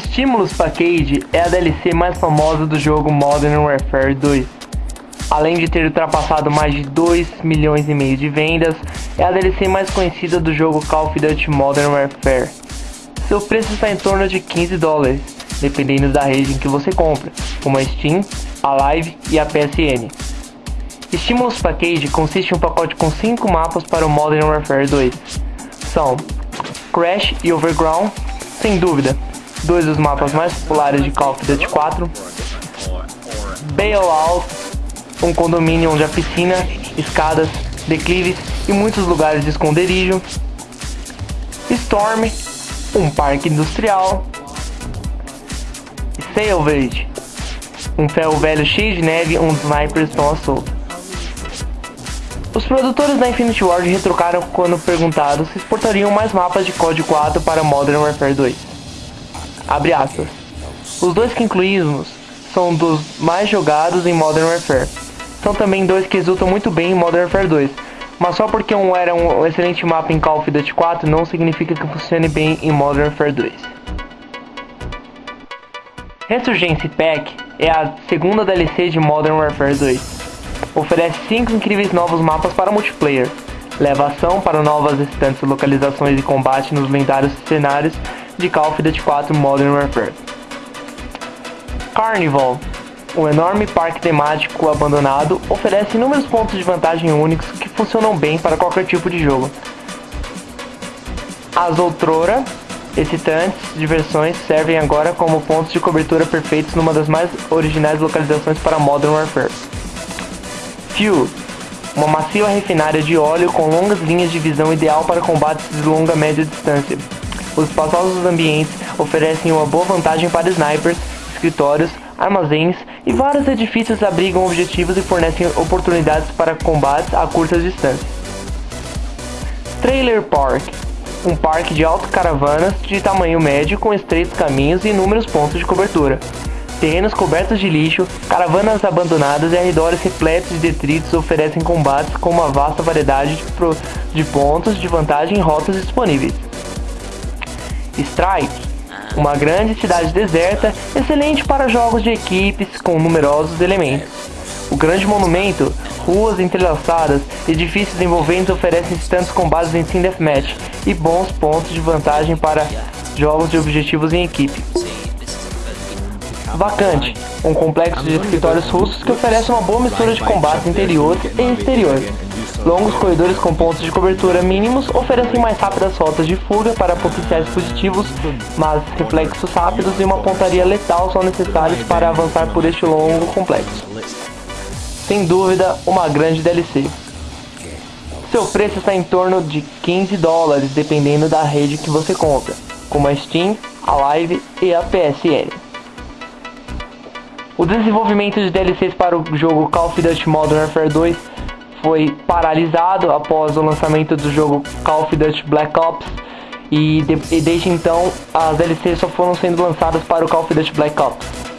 Stimulus Package é a DLC mais famosa do jogo Modern Warfare 2. Além de ter ultrapassado mais de 2 milhões e meio de vendas, é a DLC mais conhecida do jogo Call of Duty Modern Warfare. Seu preço está em torno de 15 dólares, dependendo da rede em que você compra, como a Steam, a Live e a PSN. Stimulus Package consiste em um pacote com 5 mapas para o Modern Warfare 2. São Crash e Overground, sem dúvida, dois dos mapas mais populares de Call of Duty 4, Bailout, um condomínio onde há piscina, escadas, declives e muitos lugares de esconderijo, Storm, um parque industrial, Salvage, um ferro velho cheio de neve onde snipers estão à solta. Os produtores da Infinity Ward retrucaram quando perguntados se exportariam mais mapas de COD 4 para Modern Warfare 2. Abre aspas. Os dois que incluímos são dos mais jogados em Modern Warfare. São também dois que exultam muito bem em Modern Warfare 2. Mas só porque um era um excelente mapa em Call of Duty 4 não significa que funcione bem em Modern Warfare 2. Resurgence Pack é a segunda DLC de Modern Warfare 2. Oferece 5 incríveis novos mapas para multiplayer. Leva ação para novas restantes localizações e combate nos lendários cenários de Call of Duty 4 Modern Warfare. Carnival, um enorme parque temático abandonado, oferece inúmeros pontos de vantagem únicos que funcionam bem para qualquer tipo de jogo. As outrora excitantes diversões servem agora como pontos de cobertura perfeitos numa das mais originais localizações para Modern Warfare. Fuel, uma macia refinária de óleo com longas linhas de visão ideal para combates de longa média distância. Os espaçosos ambientes oferecem uma boa vantagem para snipers, escritórios, armazéns e vários edifícios abrigam objetivos e fornecem oportunidades para combates a curtas distâncias. Trailer Park um parque de autocaravanas de tamanho médio com estreitos caminhos e inúmeros pontos de cobertura. Terrenos cobertos de lixo, caravanas abandonadas e arredores repletos de detritos oferecem combates com uma vasta variedade de, de pontos de vantagem e rotas disponíveis. Strike, uma grande cidade deserta, excelente para jogos de equipes com numerosos elementos. O grande monumento, ruas entrelaçadas, edifícios envolventes oferecem tantos combates em Team Deathmatch e bons pontos de vantagem para jogos de objetivos em equipe. Vacante, um complexo de escritórios russos que oferece uma boa mistura de combates interiores e exteriores. Longos corredores com pontos de cobertura mínimos oferecem mais rápidas rotas de fuga para potenciais positivos, mas reflexos rápidos e uma pontaria letal são necessários para avançar por este longo complexo. Sem dúvida, uma grande DLC. Seu preço está em torno de 15 dólares, dependendo da rede que você compra, como a Steam, a Live e a PSN. O desenvolvimento de DLCs para o jogo Call of Duty Modern Warfare 2 foi paralisado após o lançamento do jogo Call of Duty Black Ops e, de, e desde então as DLCs só foram sendo lançadas para o Call of Duty Black Ops.